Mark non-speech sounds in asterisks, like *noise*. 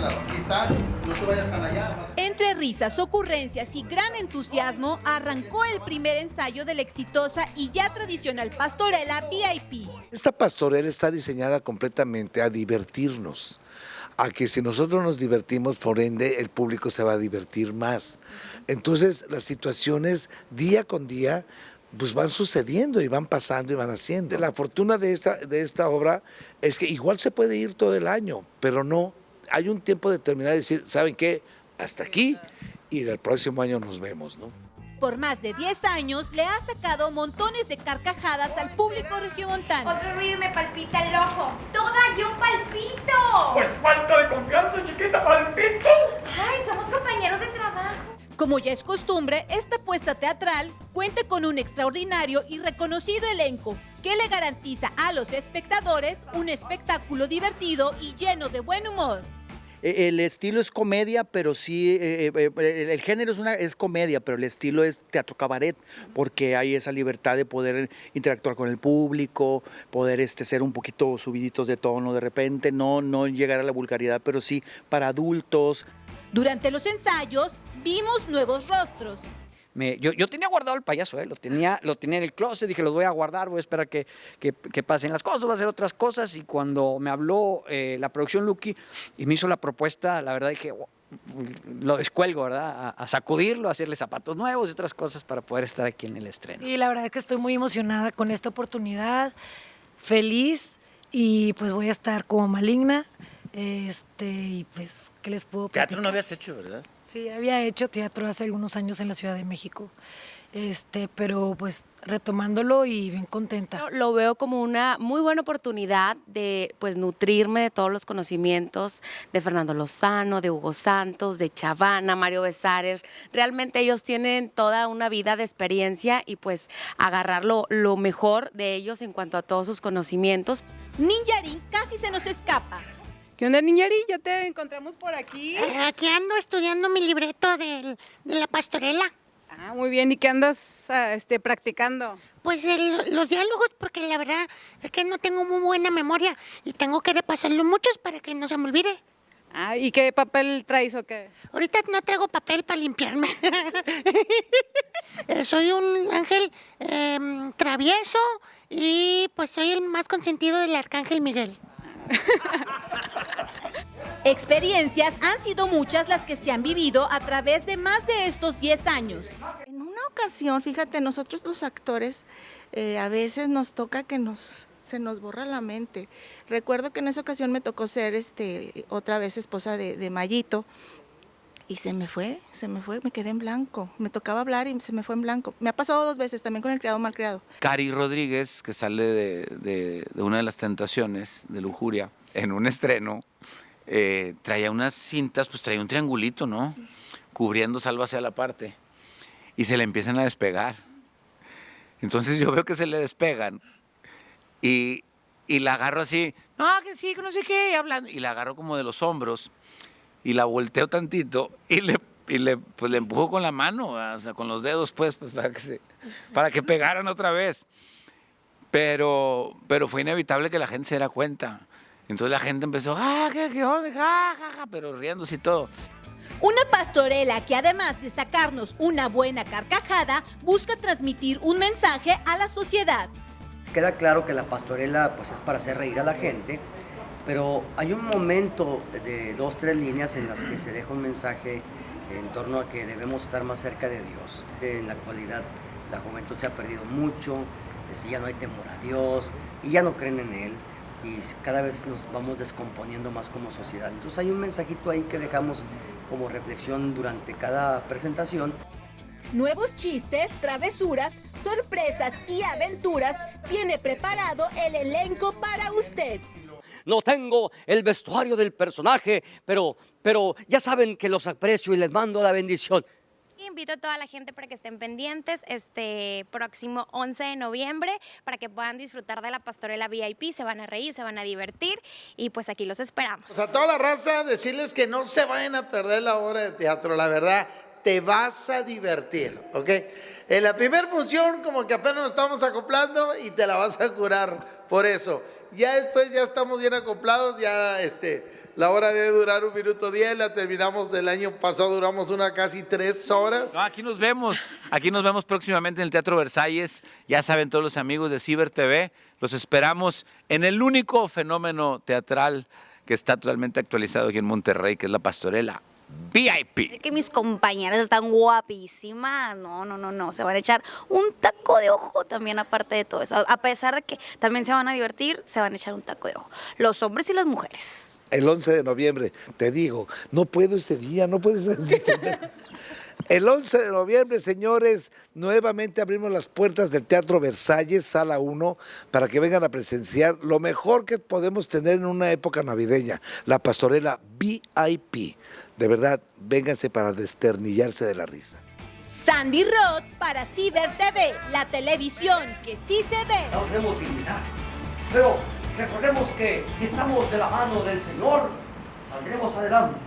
lado. Aquí estás, no te vayas tan allá. Entre risas, ocurrencias y gran entusiasmo, arrancó el primer ensayo de la exitosa y ya tradicional pastorela VIP. Esta pastorela está diseñada completamente a divertirnos, a que si nosotros nos divertimos, por ende, el público se va a divertir más. Entonces, las situaciones día con día pues van sucediendo y van pasando y van haciendo. La fortuna de esta, de esta obra es que igual se puede ir todo el año, pero no, hay un tiempo determinado de decir, ¿saben qué? Hasta aquí y el próximo año nos vemos, ¿no? Por más de 10 años le ha sacado montones de carcajadas al público regiomontano. Otro ruido me palpita el ojo. ¡Toda yo palpito! Pues falta de confianza, chiquita, palpito. Ay, somos compañeros de trabajo. Como ya es costumbre, esta puesta teatral cuenta con un extraordinario y reconocido elenco que le garantiza a los espectadores un espectáculo divertido y lleno de buen humor. E, el estilo es comedia, pero sí, eh, eh, eh, el género es, una, comedia, pero el estilo es teatro cabaret, porque hay esa libertad de poder interactuar con el público, poder este, ser un poquito subiditos de tono de repente, no, no llegar a la vulgaridad, pero sí para adultos. Durante los ensayos vimos nuevos rostros. Yo, tenía guardado el payaso, ¿eh? lo, tenía, lo tenía en el closet, dije, lo voy a guardar, voy a esperar que, que, pasen las cosas, voy a hacer otras cosas. Y cuando me habló eh, la producción Lucky y me hizo la propuesta, la verdad dije, lo descuelgo, ¿verdad? A, sacudirlo, a hacerle zapatos nuevos y otras cosas para poder estar aquí en el estreno. Y la verdad es que estoy muy emocionada con esta oportunidad, feliz y pues voy a estar como maligna. Este, y pues, ¿qué les puedo Teatro no habías hecho, ¿verdad? Sí, había hecho teatro hace algunos años en la Ciudad de México. Este, pero pues retomándolo y bien contenta. Lo veo como una muy buena oportunidad de pues nutrirme de todos los conocimientos de Fernando Lozano, de Hugo Santos, de Chavana, Mario Besares. Realmente ellos tienen toda una vida de experiencia y pues agarrar lo, mejor de ellos en cuanto a todos sus conocimientos. Ninjarín casi se nos escapa. ¿Qué onda, Niñari? Ya te encontramos por aquí. Eh, aquí ando estudiando mi libreto de la pastorela. Ah, muy bien. ¿Y qué andas ah, este, practicando? Pues los diálogos, porque la verdad es que no tengo muy buena memoria y tengo que repasarlo muchos para que no se me olvide. Ah, ¿y qué papel traes o qué? Ahorita no traigo papel para limpiarme. *laughs* Eh, soy un ángel em, travieso y pues soy el más consentido del arcángel Miguel. *laughs* Experiencias han sido muchas las que se han vivido a través de más de estos 10 años. En una ocasión, fíjate, nosotros los actores eh, a veces nos toca que nos se nos borra la mente. Recuerdo que en esa ocasión me tocó ser este, otra vez esposa de, de Mayito y se me fue, se me fue, me quedé en blanco. Me tocaba hablar y se me fue en blanco. Me ha pasado dos veces también con el criado mal criado. Cari Rodríguez, que sale de, una de las tentaciones de lujuria, en un estreno, eh, traía unas cintas, pues traía un triangulito, ¿no? Cubriendo salvo hacia la parte. Y se le empiezan a despegar. Entonces yo veo que se le despegan y, y la agarro así, no, que sí, que no sé qué, y hablando. Y la agarro como de los hombros y la volteo tantito y le, y le, pues, le empujo con la mano, o sea, con los dedos, pues, pues para, que se, para que pegaran otra vez. Pero, pero fue inevitable que la gente se diera cuenta. Entonces la gente empezó, ¡ah, qué, qué onda! Ja, ja, ja, pero riéndose y todo. Una pastorela que además de sacarnos una buena carcajada, busca transmitir un mensaje a la sociedad. Queda claro que la pastorela pues, es para hacer reír a la gente, pero hay un momento de dos, tres líneas en las que se deja un mensaje en torno a que debemos estar más cerca de Dios. En la actualidad la juventud se ha perdido mucho, ya no hay temor a Dios y ya no creen en Él y cada vez nos vamos descomponiendo más como sociedad. Entonces hay un mensajito ahí que dejamos como reflexión durante cada presentación. Nuevos chistes, travesuras, sorpresas y aventuras tiene preparado el elenco para usted no tengo el vestuario del personaje, pero, pero ya saben que los aprecio y les mando la bendición. Invito a toda la gente para que estén pendientes este próximo 11 de noviembre para que puedan disfrutar de la pastorela VIP, se van a reír, se van a divertir y pues aquí los esperamos. a toda la raza decirles que no se vayan a perder la obra de teatro, la verdad, te vas a divertir, ¿ok? En la primera función como que apenas nos estamos acoplando y te la vas a curar por eso ya después ya estamos bien acoplados, ya este, La hora debe durar un minuto diez, la terminamos del año pasado, duramos una casi tres horas. Aquí nos vemos. Aquí nos vemos próximamente en el Teatro Versalles. Ya saben todos los amigos de Ciber TV. Los esperamos en el único fenómeno teatral que está totalmente actualizado aquí en Monterrey, que es la pastorela VIP. Es que mis compañeras están guapísimas. No, no, no, no. Se van a echar un taco de ojo también aparte de todo eso. A- pesar de que también se van a divertir, se van a echar un taco de ojo. Los hombres y las mujeres. El 11 de noviembre, te digo, no puedo ese día, no puedo ese día. El 11 de noviembre, señores, nuevamente abrimos las puertas del Teatro Versalles, Sala 1, para que vengan a presenciar lo mejor que podemos tener en una época navideña, la pastorela VIP. De verdad, vénganse para desternillarse de la risa. Sandy Roth para Ciber TV, la televisión que sí se ve. No tenemos dignidad. Pero recordemos que si estamos de la mano del Señor, saldremos adelante.